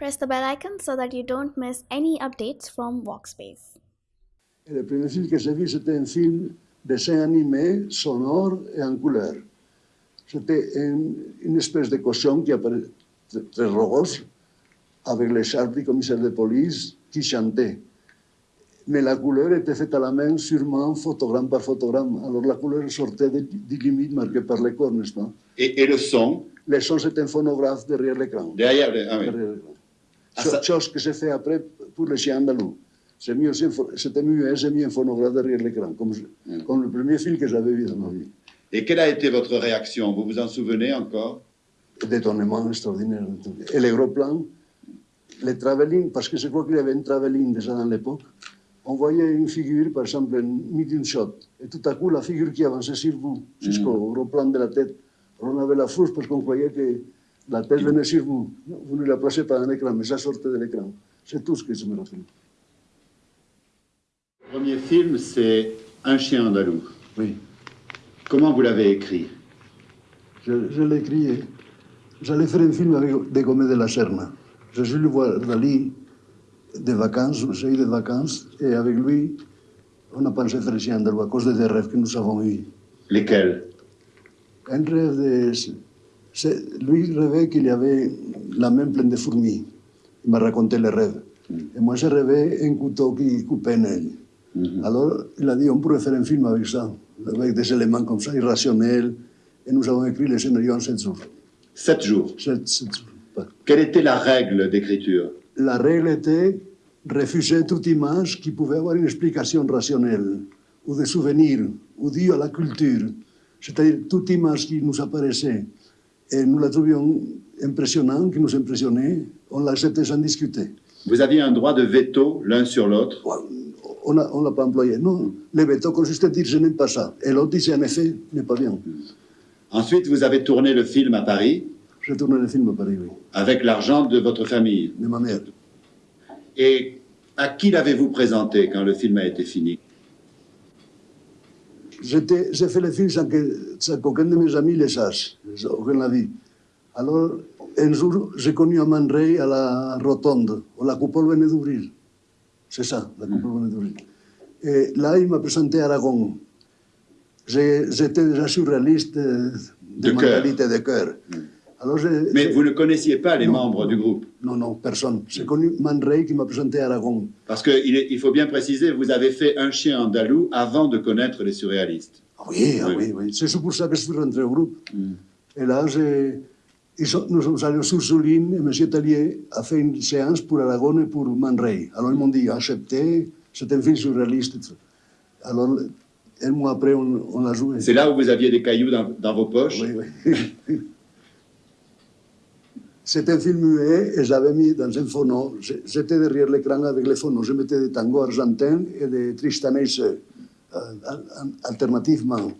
Press the bell icon so that you don't miss any updates from Walkspace. Et le premier que j'ai vu, c'était un film dessin animé, sonore et en couleur. C'était une, une espèce de cochon qui apparaît très rose, avec l'écharpe du commissaire de police qui chantait. Mais la couleur était faite à la main, sûrement photogramme par photogramme. Alors la couleur sortait des, des limites marquées par les corps, n'est-ce pas Et, et le son Le son, c'était un phonographe derrière l'écran. derrière le- ah oui. Derrière l'écran. Ah, ça- Chose que j'ai fait après pour les chiens andalous. J'ai mis C'était muet, j'ai mis un phonographe derrière l'écran, comme, Mm. comme le premier film que j'avais vu dans ma vie. Et quelle a été votre réaction? Vous vous en souvenez encore? D'étonnement extraordinaire. Et les gros plans, les travelling, parce que je crois qu'il y avait un travelling déjà dans l'époque, on voyait une figure, par exemple, un medium shot, et tout à coup, la figure qui avançait sur vous, jusqu'au gros plan de la tête. On avait la frousse parce qu'on croyait que la tête venait sur vous. Vous ne la placez pas dans l'écran, mais ça sortait de l'écran. C'est tout ce que je me rappelle. Le premier film, c'est Un chien andalou. Oui. Comment vous l'avez écrit? Je, je l'ai écrit. J'allais faire un film avec des Gomez de la Serna. Je suis le voir Dali de vacances, j'ai eu des vacances, et avec lui, on a pensé faire ici andalou à cause des rêves que nous avons eus. Lesquels? Un rêve de. Lui rêvait qu'il y avait la main pleine de fourmis. Il m'a raconté le rêve. Et moi, j'ai rêvé un couteau qui coupait un œil. Alors, il a dit, on pourrait faire un film avec ça, avec des éléments comme ça, irrationnels. Et nous avons écrit le scénario en sept jours. Sept jours. Sept- sept jours. Pas- Quelle était la règle d'écriture? La règle était refuser toute image qui pouvait avoir une explication rationnelle, ou des souvenirs, ou due à la culture. C'est-à-dire toute image qui nous apparaissait et nous la trouvions impressionnante, qui nous impressionnait, on l'acceptait sans discuter. Vous aviez un droit de veto l'un sur l'autre? On ne l'a pas employé. Non, le veto consistait à dire je n'aime pas ça. Et l'autre disait en effet, n'est pas bien. Ensuite, vous avez tourné le film à Paris? J'ai tourné le film à Paris, oui, avec l'argent de votre famille? de ma mère. Et à qui l'avez-vous présenté quand le film a été fini? J'étais, j'ai fait le film sans qu'aucun de mes amis le sache, aucun l'a dit. Alors, un jour, j'ai connu Amand Rey à la Rotonde, où la coupole venait d'ouvrir. C'est ça, la mm. coupole venait d'ouvrir. Et eh, là, il m'a présenté Aragon. J'étais déjà surréaliste de, de mentalité de cœur. Mm. Alors, Mais vous ne connaissiez pas les Non, membres du groupe. Non, non, personne. J'ai connu Man Ray qui m'a présenté Aragon. Parce qu'il il faut bien préciser, vous avez fait Un chien andalou avant de connaître les surréalistes. Ah Oui, ah Oui. oui, oui. C'est pour ça que je suis rentré au groupe. Et là, j'ai- ils sont- nous sommes allés sur Souline et M. Tellier a fait une séance pour Aragon et pour Man Ray. Alors ils m'ont dit, accepté, c'est un film surréaliste. Alors, un mois après, on, on l'a joué. C'est là où vous aviez des cailloux dans, dans vos poches Oui, oui. C'était un film muet et j'avais mis dans un phono. J'étais derrière l'écran avec les phonos. Je mettais des tangos argentins et des tristanais euh, al- al- alternativement.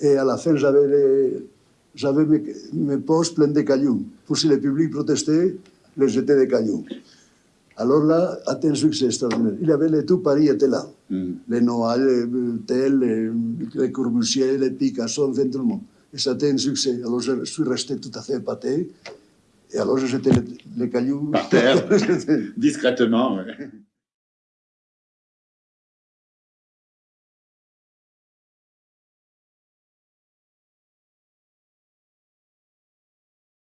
Et à la fin, j'avais mes, mes poches pleines de cailloux. Pour si le public protestait, les jetais des cailloux. Alors là, a été un succès extraordinaire. Il y avait les tout Paris était là. Mm. Les Noël, les Tel, les, les Corbusier, les Picasso, enfin tout le monde. Et ça a été un succès. Alors je suis resté tout à fait épaté. Et alors j'ai jeté les, les cailloux Par terre. discrètement. ouais.